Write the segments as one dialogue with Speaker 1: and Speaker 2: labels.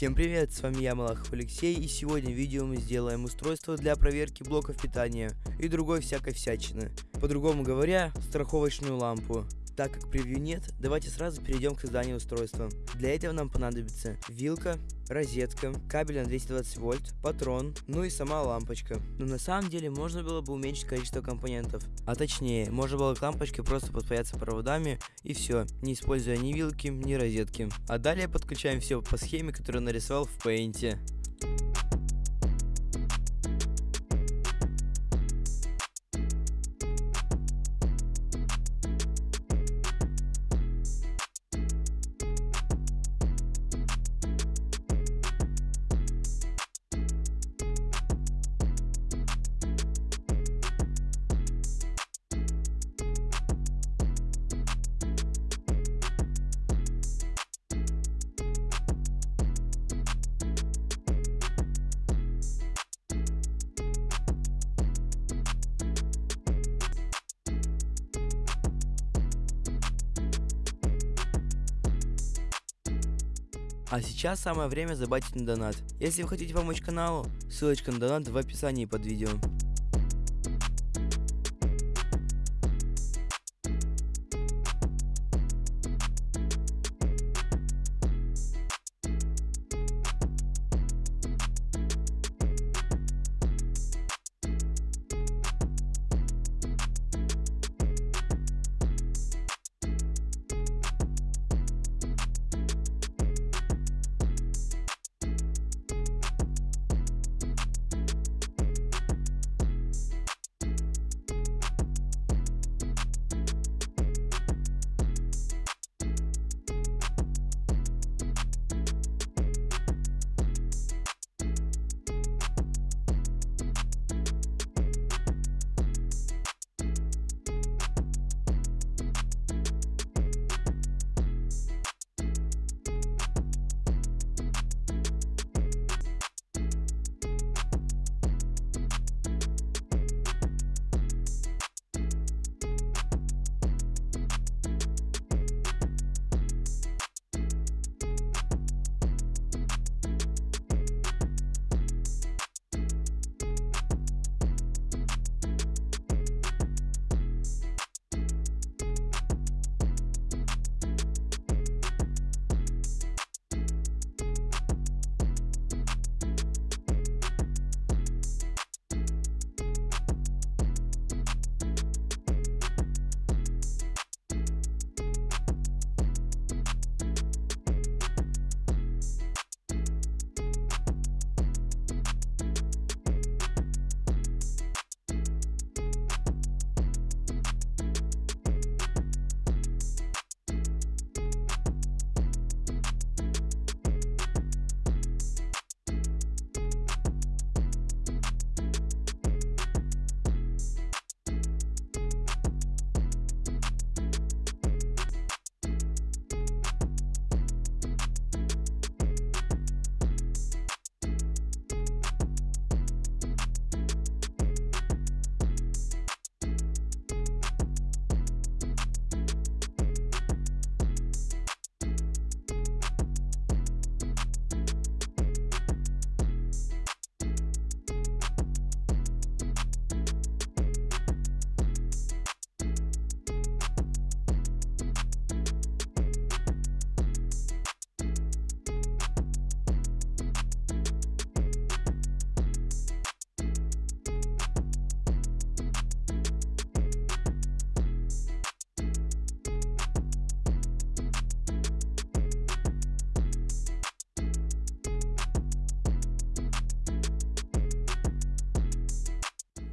Speaker 1: Всем привет, с вами я, Малахов Алексей, и сегодня в видео мы сделаем устройство для проверки блоков питания и другой всякой всячины. По-другому говоря, страховочную лампу. Так как превью нет, давайте сразу перейдем к созданию устройства. Для этого нам понадобится вилка, розетка, кабель на 220 вольт, патрон, ну и сама лампочка. Но на самом деле можно было бы уменьшить количество компонентов. А точнее, можно было к лампочке просто подпаяться проводами и все, не используя ни вилки, ни розетки. А далее подключаем все по схеме, которую нарисовал в Paint. А сейчас самое время забайтить на донат. Если вы хотите помочь каналу, ссылочка на донат в описании под видео.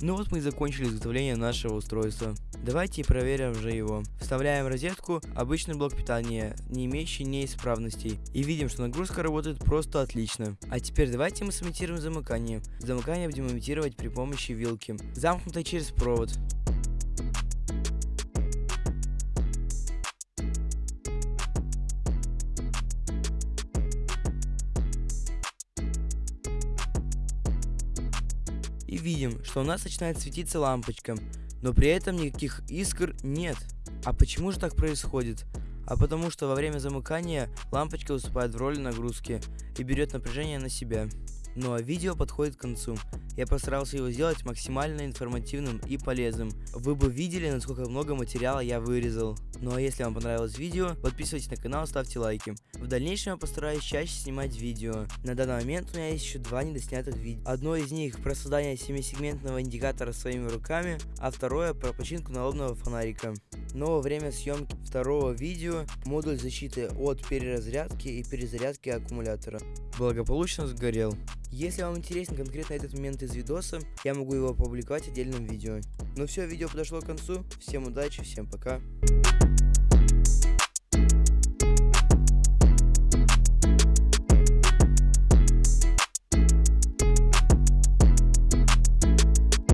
Speaker 1: Ну вот мы и закончили изготовление нашего устройства. Давайте проверим же его. Вставляем розетку обычный блок питания, не имеющий неисправностей. И видим, что нагрузка работает просто отлично. А теперь давайте мы сымитируем замыкание. Замыкание будем имитировать при помощи вилки, замкнутой через провод. И видим, что у нас начинает светиться лампочка, но при этом никаких искр нет. А почему же так происходит? а потому что во время замыкания лампочка выступает в роли нагрузки и берет напряжение на себя. Ну а видео подходит к концу. Я постарался его сделать максимально информативным и полезным. Вы бы видели, насколько много материала я вырезал. Ну а если вам понравилось видео, подписывайтесь на канал, ставьте лайки. В дальнейшем я постараюсь чаще снимать видео. На данный момент у меня есть еще два недоснятых видео. Одно из них про создание 7-сегментного индикатора своими руками, а второе про починку налобного фонарика. Но во время съемки второго видео модуль защиты от переразрядки и перезарядки аккумулятора благополучно сгорел. Если вам интересен конкретно этот момент из видоса, я могу его опубликовать отдельным видео. Ну все, видео подошло к концу. Всем удачи, всем пока.